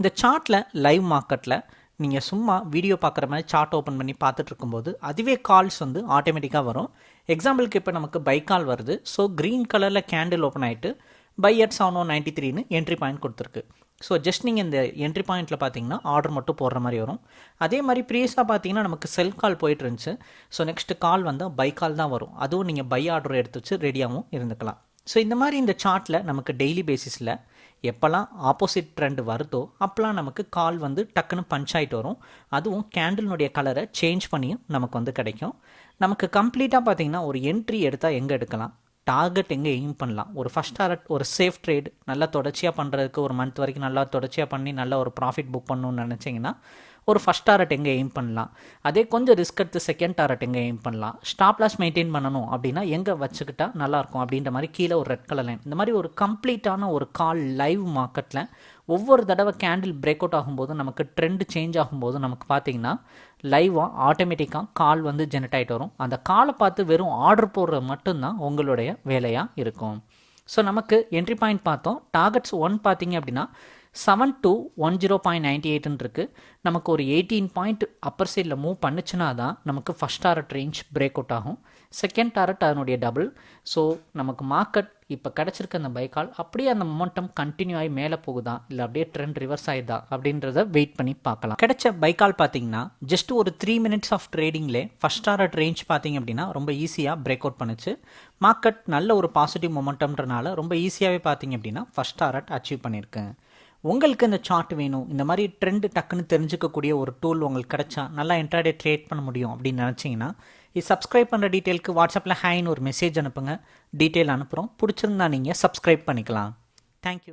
இந்த சார்ட்டில் லைவ் மார்க்கெட்டில் நீங்கள் சும்மா வீடியோ பார்க்குற மாதிரி சார்ட் ஓப்பன் பண்ணி பார்த்துட்டு இருக்கும்போது அதுவே கால்ஸ் வந்து ஆட்டோமேட்டிக்காக வரும். எக்ஸாம்பிளுக்கு இப்போ நமக்கு பை கால் வருது. ஸோ க்ரீன் கலரில் கேண்டில் ஓப்பன் ஆகிட்டு buy at seven one ninety த்ரீன்னு என்ட்ரி பாயிண்ட் கொடுத்துருக்கு. ஸோ ஜஸ்ட் நீங்கள் இந்த என்ட்ரி பாயிண்ட்டில் பார்த்தீங்கன்னா ஆர்டர் மட்டும் போடுற மாதிரி வரும். அதே மாதிரி ப்ரீவியஸாக பார்த்தீங்கன்னா நமக்கு செல் கால் போயிட்டு இருந்துச்சு. ஸோ நெக்ஸ்ட் கால் வந்தால் பை கால் தான் வரும். அதுவும் நீங்கள் பை ஆர்டர் எடுத்து வச்சு ரெடியாகவும் இருந்துக்கலாம். ஸோ இந்த மாதிரி இந்த சார்ட்டில் நமக்கு டெய்லி பேசிஸில் எப்போல்லாம் ஆப்போசிட் ட்ரெண்ட் வருதோ அப்போல்லாம் நமக்கு கால் வந்து டக்குன்னு பஞ்ச் ஆகிட்டு வரும். அதுவும் கேண்டில்னுடைய கலரை சேஞ்ச் பண்ணியும் நமக்கு வந்து கிடைக்கும். நமக்கு கம்ப்ளீட்டாக பார்த்தீங்கன்னா ஒரு என்ட்ரி எடுத்தால் எங்கே எடுக்கலாம்? டார்கெட் எங்கே எய்ம் பண்ணலாம்? ஒரு ஃபஸ்ட் டாரட் ஒரு சேஃப் ட்ரேட் நல்லா தொடர்ச்சியாக பண்ணுறதுக்கு ஒரு மந்த் வரைக்கும் நல்லா தொடர்ச்சியாக பண்ணி நல்ல ஒரு ப்ராஃபிட் புக் பண்ணணும்னு நினச்சிங்கன்னா ஒரு ஃபஸ்ட் டாரட் எங்கே எய்ம் பண்ணலாம்? அதே கொஞ்சம் ரிஸ்க் எடுத்து செகண்ட் டாரட் எங்கே எய்ம் பண்ணலாம்? ஸ்டாப் லாஸ் மெயின்டைன் பண்ணணும் அப்படின்னா எங்கே வச்சுக்கிட்டா நல்லாயிருக்கும் அப்படின்ற மாதிரி கீழே ஒரு ரெட் கலர் லைன் இந்த மாதிரி ஒரு கம்ப்ளீட்டான ஒரு கால் லைவ் மார்க்கெட்டில் ஒவ்வொரு தடவை கேண்டில் பிரேக் அவுட் ஆகும்போது நமக்கு ட்ரெண்ட் சேஞ்ச் ஆகும்போது நமக்கு பார்த்திங்கன்னா லைவாக ஆட்டோமேட்டிக்காக கால் வந்து ஜெனரேட் ஆகிட்டு வரும். அந்த காலை பார்த்து வெறும் ஆர்டர் போடுறது மட்டும்தான் உங்களுடைய வேலையாக இருக்கும். ஸோ நமக்கு என்ட்ரி பாயிண்ட் பார்த்தோம். டார்கெட்ஸ் ஒன் பார்த்தீங்க அப்படின்னா seven two one zero point ninety எயிட்னு இருக்குது நமக்கு ஒரு எயிட்டீன் பாயிண்ட் அப்பர் சைடில் மூவ் பண்ணுச்சுன்னா தான் நமக்கு first target range break out ஆகும். செகண்ட் டாரட் அதனுடைய டபுள் ஸோ நமக்கு மார்க்கெட் இப்போ கிடச்சிருக்க அந்த பைக்கால் அப்படியே அந்த மொமெண்டம் கண்டினியூ ஆகி மேலே போகுதா? இல்லை அப்படியே ட்ரெண்ட் ரிவர்ஸ் ஆகிதா அப்படின்றத வெயிட் பண்ணி பார்க்கலாம். கிடைச்ச பைக்கால் பார்த்தீங்கன்னா ஜஸ்ட் ஒரு த்ரீ மினிட்ஸ் ஆஃப் ட்ரேடிங்லே ஃபஸ்ட் ஆர்ட் ரேஞ்ச் பார்த்தீங்க அப்படின்னா ரொம்ப ஈஸியாக பிரேக் அவுட் பண்ணுச்சு. மார்க்கெட் நல்ல ஒரு பாசிட்டிவ் மொமெண்டம்ன்றனால ரொம்ப ஈஸியாகவே பார்த்தீங்க அப்படின்னா ஃபஸ்ட் ஆர்ட் அச்சீவ் பண்ணியிருக்கேன். உங்களுக்கு இந்த சார்ட் வேணும். இந்த மாதிரி ட்ரெண்ட் டக்குன்னு தெரிஞ்சுக்கக்கூடிய ஒரு டூல் உங்களுக்கு கிடைச்சா நல்லா இன்ட்ராடே ட்ரேட் பண்ண முடியும் அப்படின்னு நினச்சிங்கன்னா இது சப்ஸ்கிரைப் பண்ணுற டீட்டெயிலுக்கு வாட்ஸ்அப்பில் ஹேன்னு ஒரு மெசேஜ் அனுப்புங்க. டீட்டெயில் அனுப்புகிறோம் பிடிச்சிருந்தா நீங்கள் சப்ஸ்கிரைப் பண்ணிக்கலாம். தேங்க்யூ